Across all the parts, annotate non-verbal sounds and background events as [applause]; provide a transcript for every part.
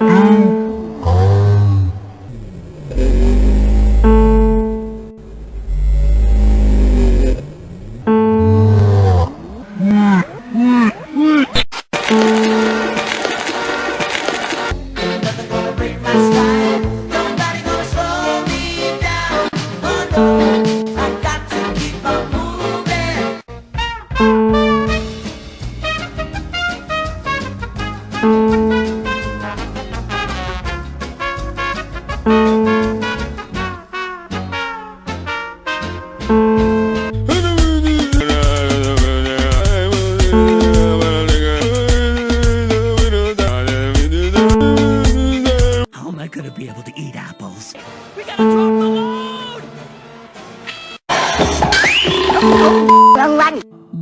Nothing How am gonna be able to eat apples? We gotta drop the load!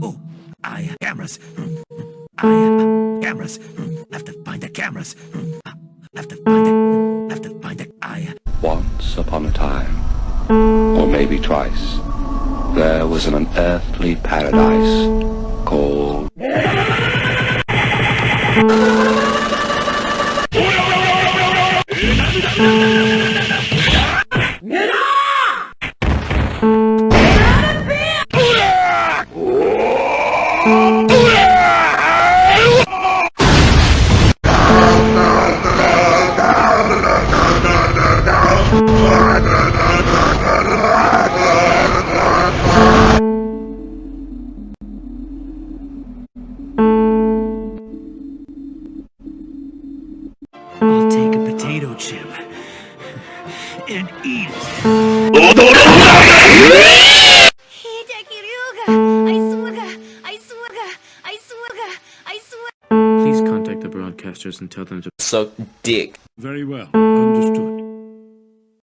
Oh, I have cameras. Hmm. I have cameras. Hmm. Have to find the cameras. Hmm. Have to find it. Have to find it. I Once upon a time, or maybe twice, there was an unearthly paradise called... [laughs] No, no, no, no. Take a potato chip and eat it. Hideki Ryuga! I swear! I swear! I swear! I swear! Please contact the broadcasters and tell them to Suck dick. Very well. Understood.